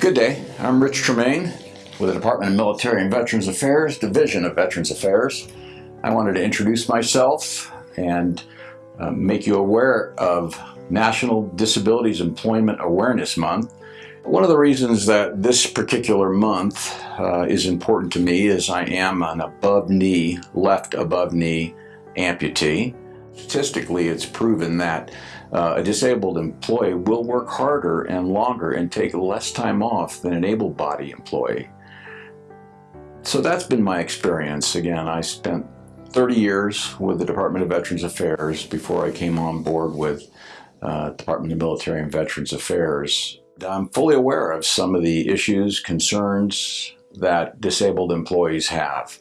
Good day. I'm Rich Tremaine with the Department of Military and Veterans Affairs, Division of Veterans Affairs. I wanted to introduce myself and uh, make you aware of National Disabilities Employment Awareness Month. One of the reasons that this particular month uh, is important to me is I am an above knee, left above knee amputee. Statistically, it's proven that uh, a disabled employee will work harder and longer and take less time off than an able body employee. So that's been my experience. Again, I spent 30 years with the Department of Veterans Affairs before I came on board with uh, Department of Military and Veterans Affairs. I'm fully aware of some of the issues, concerns that disabled employees have.